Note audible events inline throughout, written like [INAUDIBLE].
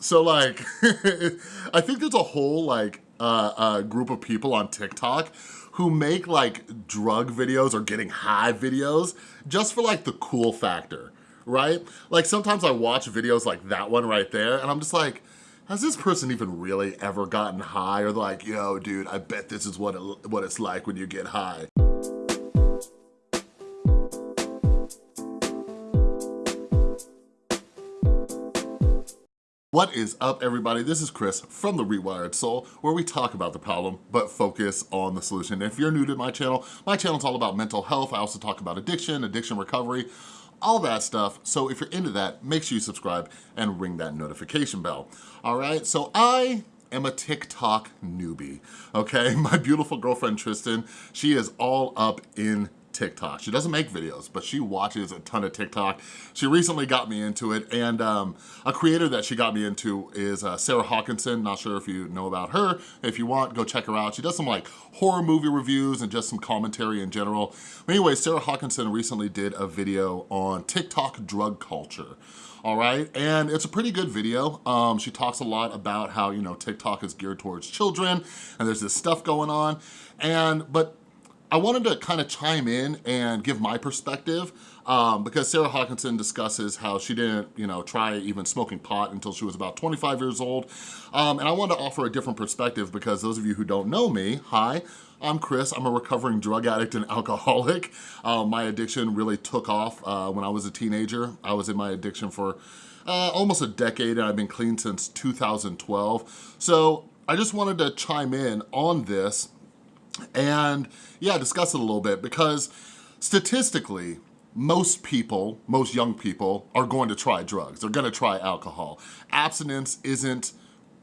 So like, [LAUGHS] I think there's a whole like uh, uh, group of people on TikTok who make like drug videos or getting high videos just for like the cool factor, right? Like sometimes I watch videos like that one right there and I'm just like, has this person even really ever gotten high? Or like, yo, dude, I bet this is what, it, what it's like when you get high. What is up everybody? This is Chris from The Rewired Soul where we talk about the problem but focus on the solution. If you're new to my channel, my channel is all about mental health. I also talk about addiction, addiction recovery, all that stuff. So if you're into that, make sure you subscribe and ring that notification bell. All right, so I am a TikTok newbie, okay? [LAUGHS] My beautiful girlfriend Tristan, she is all up in TikTok. She doesn't make videos, but she watches a ton of TikTok. She recently got me into it, and um, a creator that she got me into is uh, Sarah Hawkinson. Not sure if you know about her. If you want, go check her out. She does some like horror movie reviews and just some commentary in general. But anyway, Sarah Hawkinson recently did a video on TikTok drug culture all right? And it's a pretty good video. Um, she talks a lot about how, you know, TikTok is geared towards children and there's this stuff going on. And, but I wanted to kind of chime in and give my perspective um, because Sarah Hawkinson discusses how she didn't, you know, try even smoking pot until she was about 25 years old. Um, and I wanted to offer a different perspective because those of you who don't know me, hi, I'm Chris. I'm a recovering drug addict and [LAUGHS] alcoholic. Um, my addiction really took off uh, when I was a teenager. I was in my addiction for uh, almost a decade and I've been clean since 2012. So I just wanted to chime in on this and yeah, discuss it a little bit because statistically, most people, most young people are going to try drugs. They're gonna try alcohol. Abstinence isn't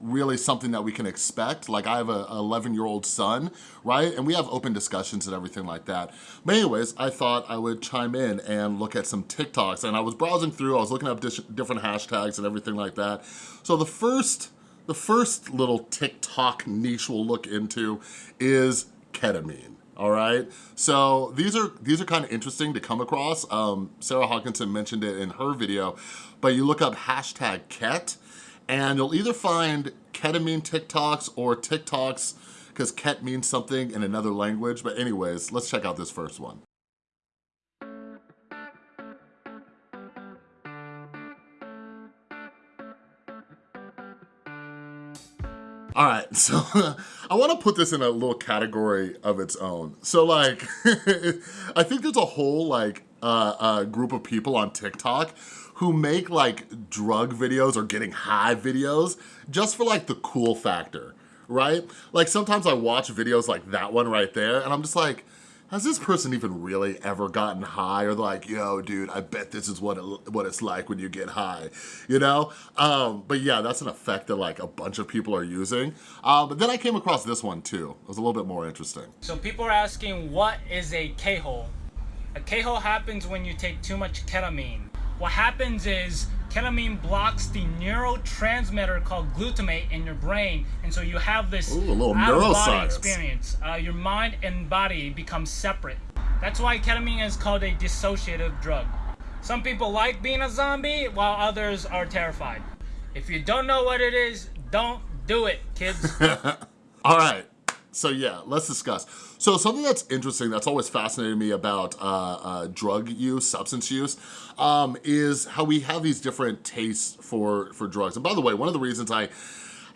really something that we can expect. Like I have a 11 year old son, right? And we have open discussions and everything like that. But anyways, I thought I would chime in and look at some TikToks and I was browsing through, I was looking up different hashtags and everything like that. So the first, the first little TikTok niche we'll look into is ketamine all right? So these are these are kind of interesting to come across. Um, Sarah Hawkinson mentioned it in her video, but you look up hashtag ket, and you'll either find ketamine TikToks or TikToks, because ket means something in another language. But anyways, let's check out this first one. All right, [LAUGHS] so I wanna put this in a little category of its own. So like, [LAUGHS] I think there's a whole like uh, uh, group of people on TikTok who make like drug videos or getting high videos just for like the cool factor, right? Like sometimes I watch videos like that one right there and I'm just like, has this person even really ever gotten high or like, yo, dude, I bet this is what it, what it's like when you get high, you know? Um, but yeah, that's an effect that like a bunch of people are using. Um, but then I came across this one too. It was a little bit more interesting. So people are asking, what is a K-hole? A K-hole happens when you take too much ketamine. What happens is ketamine blocks the neurotransmitter called glutamate in your brain, and so you have this Ooh, a little neuroscience experience. Uh, your mind and body become separate. That's why ketamine is called a dissociative drug. Some people like being a zombie, while others are terrified. If you don't know what it is, don't do it, kids. [LAUGHS] All right. So yeah, let's discuss. So something that's interesting, that's always fascinated me about uh, uh, drug use, substance use, um, is how we have these different tastes for, for drugs. And by the way, one of the reasons I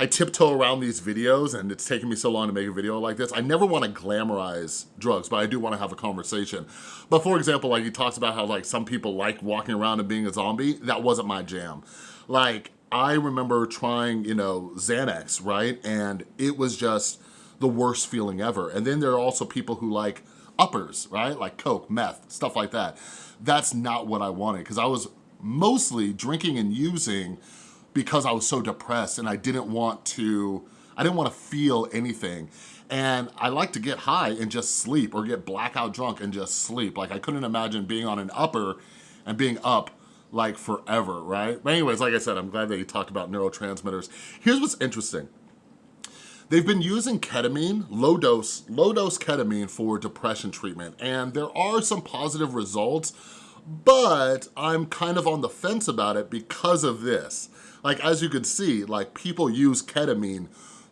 I tiptoe around these videos and it's taken me so long to make a video like this. I never wanna glamorize drugs, but I do wanna have a conversation. But for example, like he talks about how like some people like walking around and being a zombie. That wasn't my jam. Like I remember trying, you know, Xanax, right? And it was just, the worst feeling ever. And then there are also people who like uppers, right? Like Coke, meth, stuff like that. That's not what I wanted because I was mostly drinking and using because I was so depressed and I didn't want to, I didn't want to feel anything. And I like to get high and just sleep or get blackout drunk and just sleep. Like I couldn't imagine being on an upper and being up like forever, right? But anyways, like I said, I'm glad that you talked about neurotransmitters. Here's what's interesting. They've been using ketamine, low dose, low dose ketamine for depression treatment, and there are some positive results, but I'm kind of on the fence about it because of this. like as you can see, like people use ketamine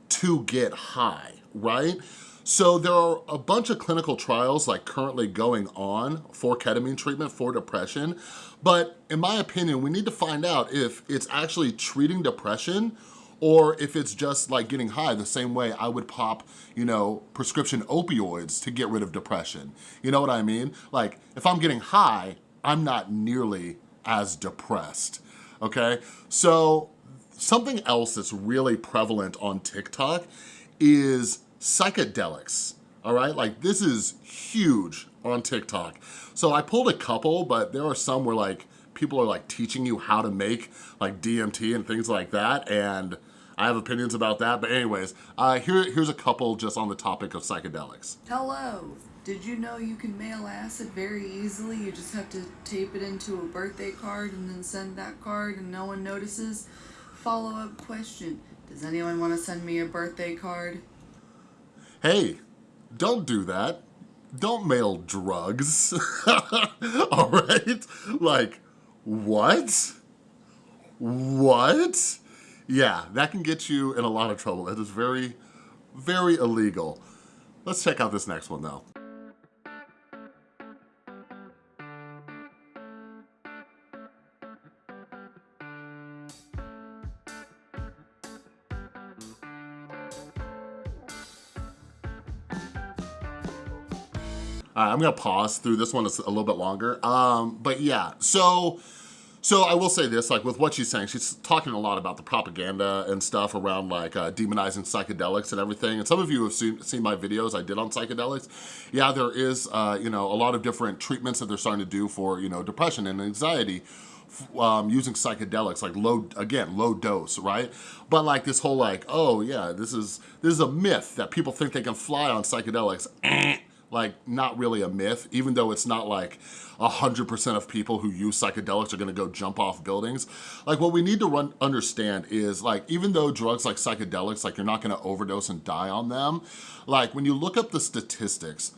to get high, right? So there are a bunch of clinical trials like currently going on for ketamine treatment for depression, but in my opinion, we need to find out if it's actually treating depression or if it's just like getting high the same way I would pop, you know, prescription opioids to get rid of depression. You know what I mean? Like if I'm getting high, I'm not nearly as depressed, okay? So something else that's really prevalent on TikTok is psychedelics, all right? Like this is huge on TikTok. So I pulled a couple, but there are some where like people are like teaching you how to make like DMT and things like that. And I have opinions about that. But anyways, uh, here, here's a couple just on the topic of psychedelics. Hello. Did you know you can mail acid very easily? You just have to tape it into a birthday card and then send that card and no one notices? Follow up question. Does anyone want to send me a birthday card? hey, don't do that. Don't mail drugs, [LAUGHS] all right? Like, what? What? Yeah, that can get you in a lot of trouble. It is very, very illegal. Let's check out this next one though. I'm gonna pause through this one, it's a little bit longer. Um, but yeah, so, so I will say this, like with what she's saying, she's talking a lot about the propaganda and stuff around like uh, demonizing psychedelics and everything. And some of you have seen, seen my videos I did on psychedelics. Yeah, there is, uh, you know, a lot of different treatments that they're starting to do for, you know, depression and anxiety. Um, using psychedelics like low again low dose right but like this whole like oh yeah this is this is a myth that people think they can fly on psychedelics [CLEARS THROAT] like not really a myth, even though it's not like 100% of people who use psychedelics are gonna go jump off buildings. Like what we need to run, understand is like, even though drugs like psychedelics, like you're not gonna overdose and die on them, like when you look up the statistics,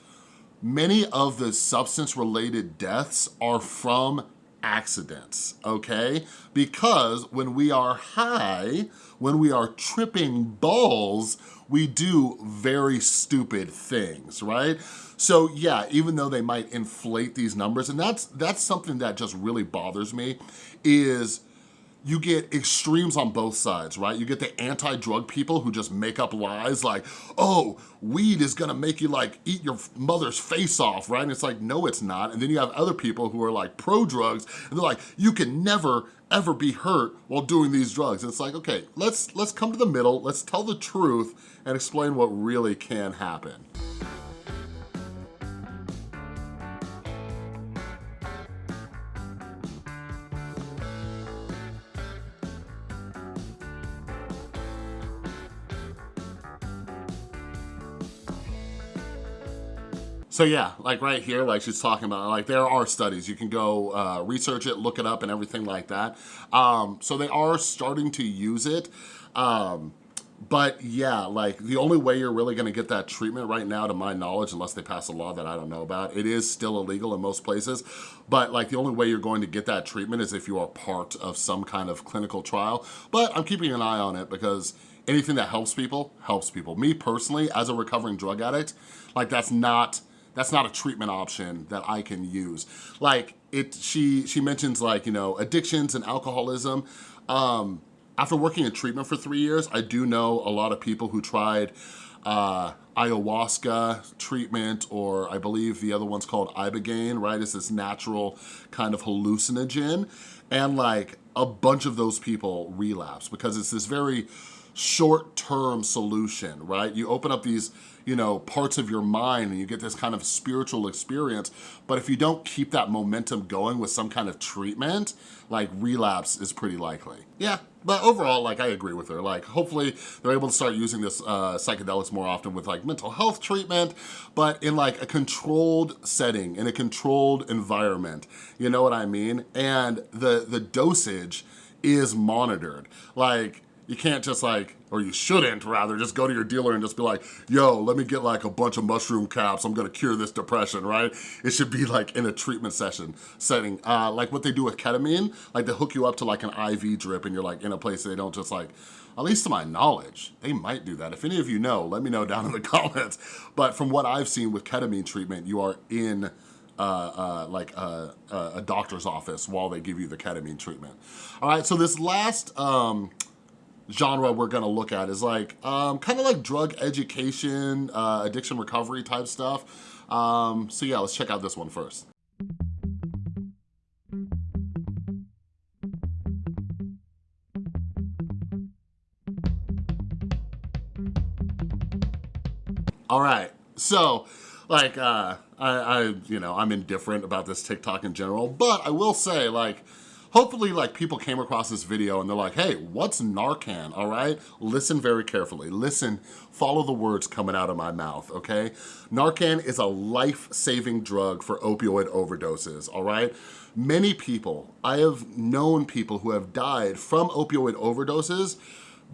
many of the substance related deaths are from accidents, okay? Because when we are high, when we are tripping balls, we do very stupid things, right? So yeah, even though they might inflate these numbers, and that's, that's something that just really bothers me, is you get extremes on both sides, right? You get the anti-drug people who just make up lies like, oh, weed is gonna make you like eat your mother's face off, right? And it's like, no, it's not. And then you have other people who are like pro-drugs and they're like, you can never ever be hurt while doing these drugs. And it's like, okay, let's, let's come to the middle, let's tell the truth and explain what really can happen. So yeah, like right here, like she's talking about, like there are studies. You can go uh, research it, look it up and everything like that. Um, so they are starting to use it. Um, but yeah, like the only way you're really gonna get that treatment right now, to my knowledge, unless they pass a law that I don't know about, it is still illegal in most places. But like the only way you're going to get that treatment is if you are part of some kind of clinical trial. But I'm keeping an eye on it because anything that helps people, helps people. Me personally, as a recovering drug addict, like that's not, that's not a treatment option that I can use. Like it, she, she mentions like, you know, addictions and alcoholism. Um, after working in treatment for three years, I do know a lot of people who tried uh, ayahuasca treatment, or I believe the other one's called ibogaine, right? It's this natural kind of hallucinogen. And like a bunch of those people relapse because it's this very short-term solution, right? You open up these you know, parts of your mind and you get this kind of spiritual experience. But if you don't keep that momentum going with some kind of treatment, like relapse is pretty likely. Yeah, but overall, like I agree with her. Like hopefully they're able to start using this uh, psychedelics more often with like mental health treatment, but in like a controlled setting, in a controlled environment. You know what I mean? And the, the dosage is monitored. Like You can't just like, or you shouldn't rather, just go to your dealer and just be like, yo, let me get like a bunch of mushroom caps. I'm gonna cure this depression, right? It should be like in a treatment session setting. Uh, like what they do with ketamine, like they hook you up to like an IV drip and you're like in a place they don't just like, at least to my knowledge, they might do that. If any of you know, let me know [LAUGHS] down in the comments. But from what I've seen with ketamine treatment, you are in uh, uh, like a, a, doctor's office while they give you the ketamine treatment. All right, so this last um, genre we're gonna look at is like, um, kind of like drug education, uh, addiction recovery type stuff. Um, so yeah, let's check out this one first. All right, so like, uh, I, I, you know, I'm indifferent about this TikTok in general, but I will say like, hopefully like people came across this video and they're like, hey, what's Narcan, all right? Listen very carefully. Listen, follow the words coming out of my mouth, okay? Narcan is a life-saving drug for opioid overdoses, all right? Many people, I have known people who have died from opioid overdoses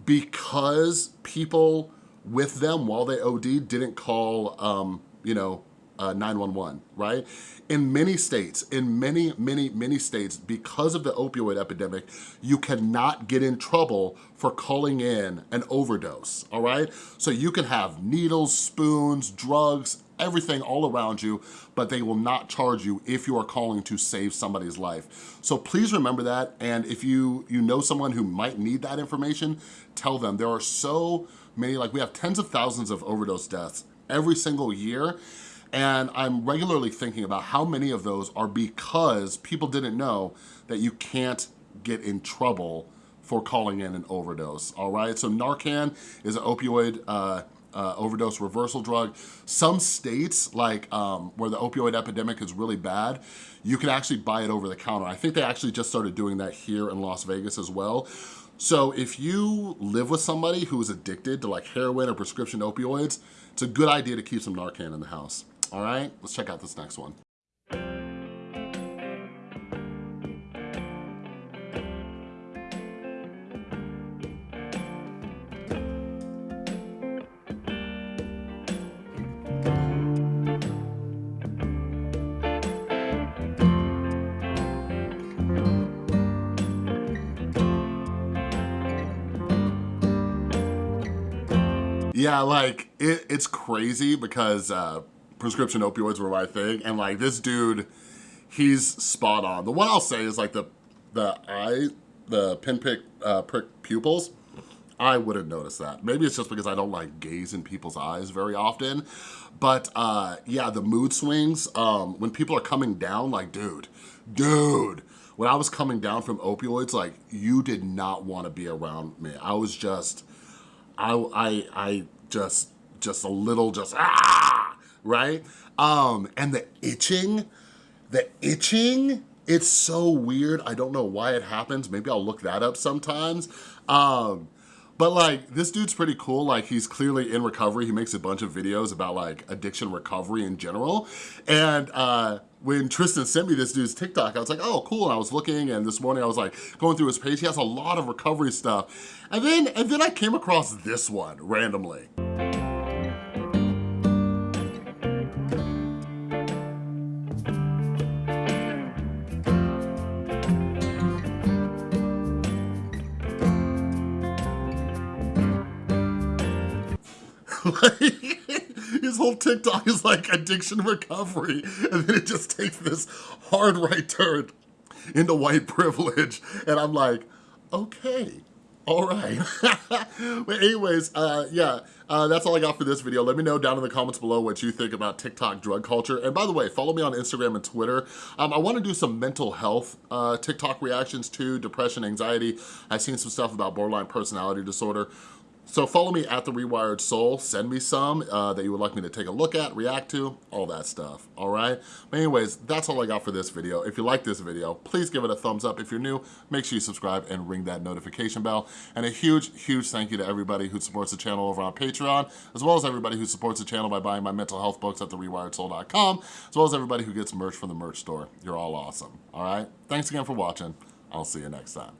because people with them while they OD didn't call, um, you know, uh, 911, right? In many states, in many, many, many states, because of the opioid epidemic, you cannot get in trouble for calling in an overdose, all right? So you can have needles, spoons, drugs, everything all around you, but they will not charge you if you are calling to save somebody's life. So please remember that, and if you, you know someone who might need that information, tell them. There are so many, like we have tens of thousands of overdose deaths every single year, and I'm regularly thinking about how many of those are because people didn't know that you can't get in trouble for calling in an overdose, all right? So Narcan is an opioid uh, uh, overdose reversal drug. Some states, like um, where the opioid epidemic is really bad, you can actually buy it over the counter. I think they actually just started doing that here in Las Vegas as well. So if you live with somebody who is addicted to like heroin or prescription opioids, it's a good idea to keep some Narcan in the house. All right, let's check out this next one. Yeah, like, it, it's crazy because uh, prescription opioids were my thing, and like, this dude, he's spot on. The one I'll say is like the, the eye, the pinprick uh, prick pupils, I wouldn't notice that. Maybe it's just because I don't like gaze in people's eyes very often. But uh, yeah, the mood swings, um, when people are coming down, like, dude, dude, when I was coming down from opioids, like, you did not want to be around me. I was just, I, I, I just, just a little just, ah, right? Um, and the itching, the itching, it's so weird. I don't know why it happens. Maybe I'll look that up sometimes. Um, but like, this dude's pretty cool. Like he's clearly in recovery. He makes a bunch of videos about like addiction recovery in general. And uh, when Tristan sent me this dude's TikTok, I was like, oh, cool. And I was looking and this morning I was like going through his page. He has a lot of recovery stuff. And then, and then I came across this one randomly. [LAUGHS] like, his whole TikTok is like addiction recovery, and then it just takes this hard right turn into white privilege, and I'm like, okay, all right. [LAUGHS] but anyways, uh, yeah, uh, that's all I got for this video. Let me know down in the comments below what you think about TikTok drug culture. And by the way, follow me on Instagram and Twitter. Um, I wanna do some mental health uh, TikTok reactions to depression, anxiety. I've seen some stuff about borderline personality disorder. So follow me at The Rewired Soul. Send me some uh, that you would like me to take a look at, react to, all that stuff, all right? But anyways, that's all I got for this video. If you like this video, please give it a thumbs up. If you're new, make sure you subscribe and ring that notification bell. And a huge, huge thank you to everybody who supports the channel over on Patreon, as well as everybody who supports the channel by buying my mental health books at therewiredsoul.com, as well as everybody who gets merch from the merch store. You're all awesome, all right? Thanks again for watching. I'll see you next time.